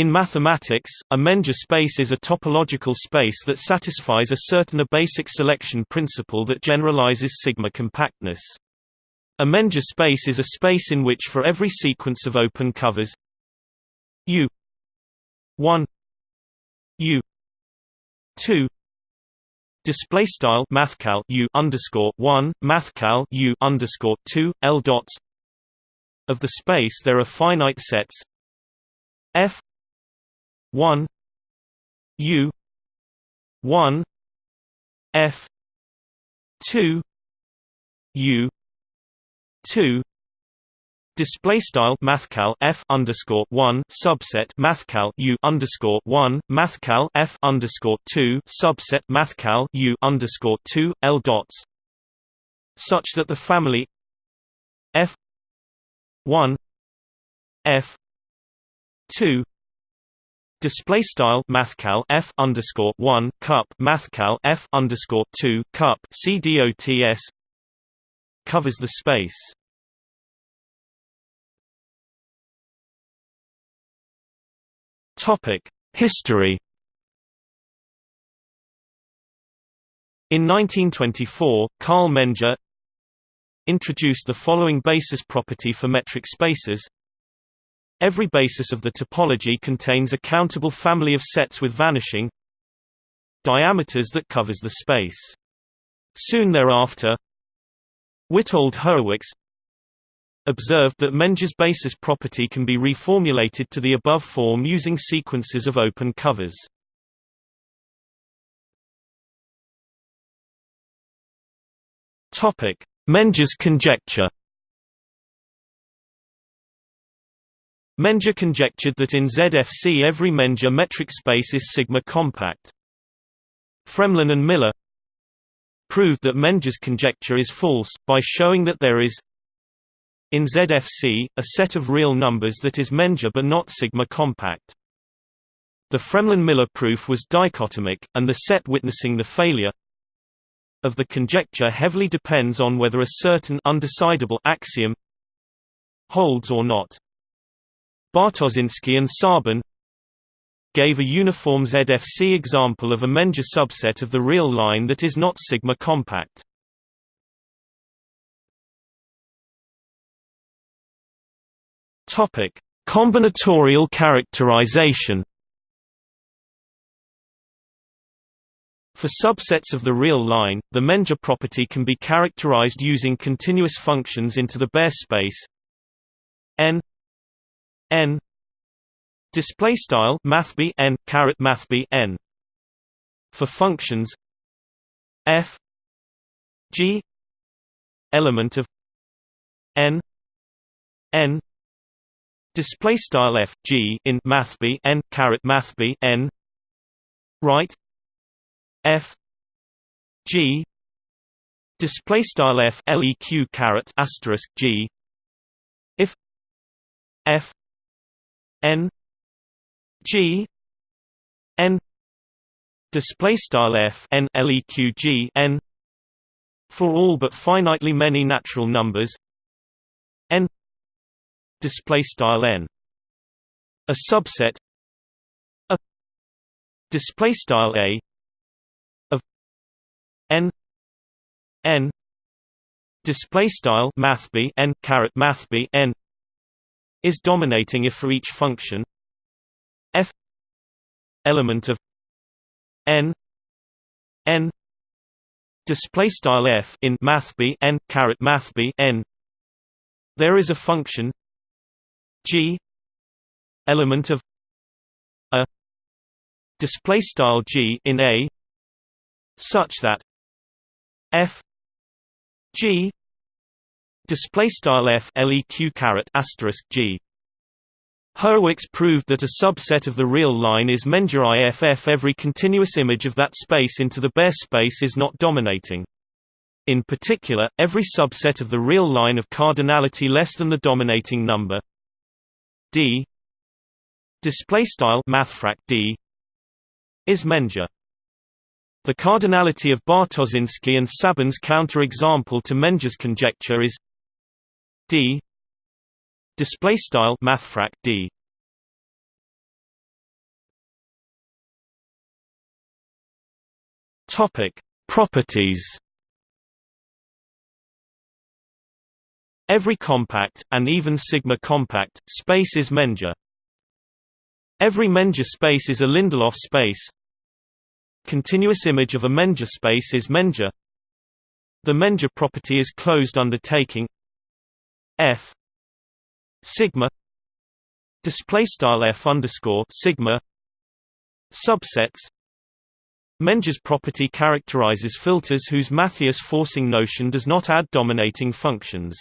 In mathematics, a Menger space is a topological space that satisfies a certain basic selection principle that generalizes sigma compactness. A Menger space is a space in which for every sequence of open covers U 1 U 2 display style mathcal U underscore 1 mathcal U underscore 2 L dots of the space there are finite sets F 1 U 1 F 2 U 2 Display style mathcal f underscore one subset mathcal u underscore one mathcal f underscore two subset mathcal u underscore two l dots, such that the family f one f two Display style mathcal f underscore one cup mathcal f underscore two cup cdots covers the space. Topic History In 1924, Carl Menger introduced the following basis property for metric spaces Every basis of the topology contains a countable family of sets with vanishing diameters that covers the space. Soon thereafter, Witold Hurewicz observed that Menger's basis property can be reformulated to the above form using sequences of open covers. Menger's conjecture Menger conjectured that in ZFC every Menger metric space is sigma compact. Fremlin and Miller proved that Menger's conjecture is false, by showing that there is in ZFC, a set of real numbers that is Menger but not sigma compact. The Fremlin-Miller proof was dichotomic, and the set witnessing the failure of the conjecture heavily depends on whether a certain undecidable axiom holds or not. Bartoszyński and Tsaban gave a uniform ZFC example of a Menger subset of the real line that is not sigma compact. Topic: Combinatorial characterization. For subsets of the real line, the Menger property can be characterized using continuous functions into the Baire space n n. Display style mathb n caret mathb n. For functions f. G. Element of n. N. Display style f g in mathb n caret mathb n. Right. F. G. Display style f leq caret asterisk g. If f n g n display style f n leq g n for all but finitely many natural numbers n display style n. A subset a display style a of n n display style mathb n caret mathb n is dominating if for each function f element of n n display style f in mathb n caret mathb n. There is a function g element of a display style g in a such that f g display style f leq caret asterisk g. Hurewicz proved that a subset of the real line is Menger IFF. Every continuous image of that space into the Baire space is not dominating. In particular, every subset of the real line of cardinality less than the dominating number d display style mathfrak d is Menger. The cardinality of Bartoszynski and Tsaban's counterexample to Menger's conjecture is d display style mathfrak d topic properties Every compact, and even sigma compact, space is Menger. Every Menger space is a Lindelof space. Continuous image of a Menger space is Menger. The Menger property is closed undertaking f sigma display style f underscore sigma subsets Menger's property characterizes filters whose Mathias forcing notion does not add dominating functions